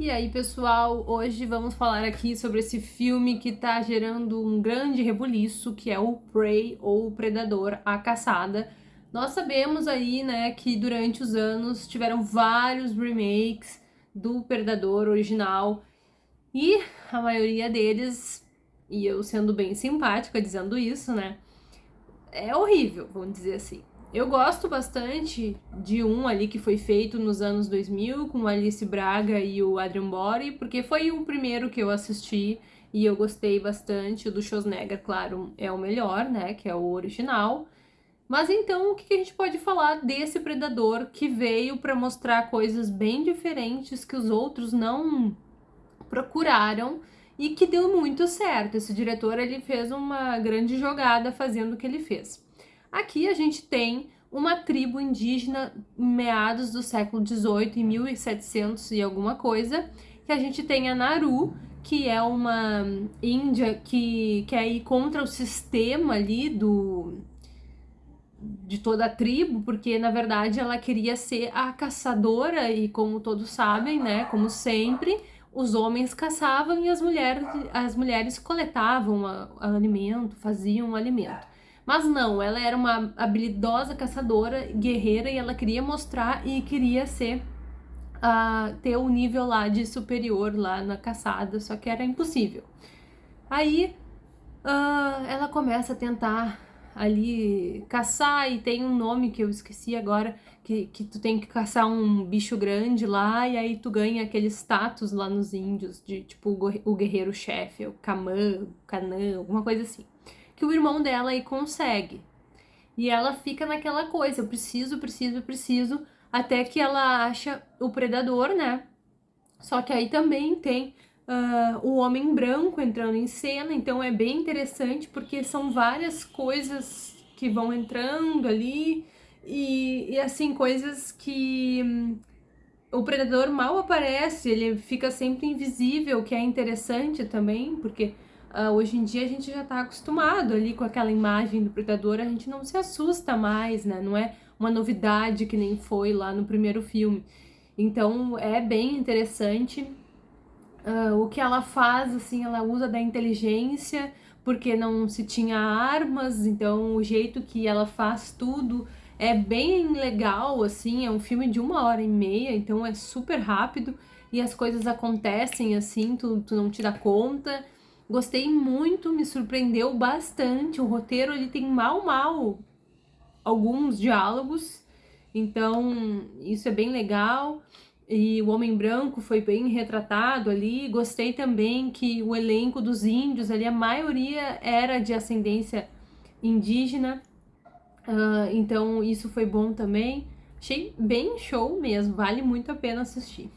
E aí, pessoal, hoje vamos falar aqui sobre esse filme que tá gerando um grande rebuliço, que é o Prey, ou Predador, a Caçada. Nós sabemos aí, né, que durante os anos tiveram vários remakes do Predador original, e a maioria deles, e eu sendo bem simpática dizendo isso, né, é horrível, vamos dizer assim. Eu gosto bastante de um ali que foi feito nos anos 2000 com Alice Braga e o Adrian Bori, porque foi o primeiro que eu assisti e eu gostei bastante. O do Schwarzenegger, claro, é o melhor, né, que é o original. Mas então, o que a gente pode falar desse Predador que veio para mostrar coisas bem diferentes que os outros não procuraram e que deu muito certo. Esse diretor, ele fez uma grande jogada fazendo o que ele fez. Aqui a gente tem uma tribo indígena em meados do século XVIII, em 1700 e alguma coisa, que a gente tem a Naru, que é uma índia que quer ir contra o sistema ali do de toda a tribo, porque na verdade ela queria ser a caçadora e como todos sabem, né, como sempre, os homens caçavam e as mulheres, as mulheres coletavam a, a alimento, faziam o alimento. Mas não, ela era uma habilidosa caçadora, guerreira, e ela queria mostrar e queria ser uh, ter o um nível lá de superior lá na caçada, só que era impossível. Aí uh, ela começa a tentar ali caçar e tem um nome que eu esqueci agora, que, que tu tem que caçar um bicho grande lá e aí tu ganha aquele status lá nos índios de tipo o guerreiro chefe, o Kamã, o Canã, alguma coisa assim que o irmão dela aí consegue. E ela fica naquela coisa, eu preciso, preciso, preciso, até que ela acha o predador, né? Só que aí também tem uh, o homem branco entrando em cena, então é bem interessante porque são várias coisas que vão entrando ali e, e assim, coisas que hum, o predador mal aparece, ele fica sempre invisível, que é interessante também, porque Uh, hoje em dia a gente já está acostumado ali com aquela imagem do predador, a gente não se assusta mais, né? Não é uma novidade que nem foi lá no primeiro filme. Então é bem interessante uh, o que ela faz, assim, ela usa da inteligência, porque não se tinha armas, então o jeito que ela faz tudo é bem legal, assim, é um filme de uma hora e meia, então é super rápido e as coisas acontecem assim, tu, tu não te dá conta. Gostei muito, me surpreendeu bastante. O roteiro ele tem mal mal alguns diálogos, então isso é bem legal. E o Homem Branco foi bem retratado ali. Gostei também que o elenco dos índios ali, a maioria era de ascendência indígena. Uh, então isso foi bom também. Achei bem show mesmo, vale muito a pena assistir.